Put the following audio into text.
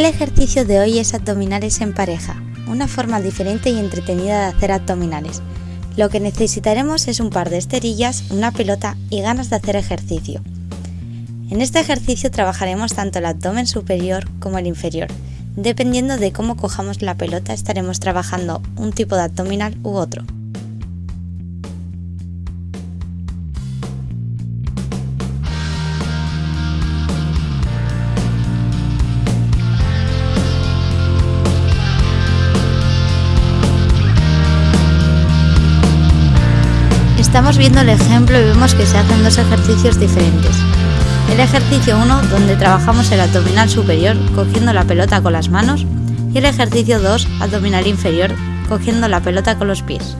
El ejercicio de hoy es abdominales en pareja, una forma diferente y entretenida de hacer abdominales. Lo que necesitaremos es un par de esterillas, una pelota y ganas de hacer ejercicio. En este ejercicio trabajaremos tanto el abdomen superior como el inferior. Dependiendo de cómo cojamos la pelota estaremos trabajando un tipo de abdominal u otro. Estamos viendo el ejemplo y vemos que se hacen dos ejercicios diferentes. El ejercicio 1, donde trabajamos el abdominal superior cogiendo la pelota con las manos, y el ejercicio 2, abdominal inferior, cogiendo la pelota con los pies.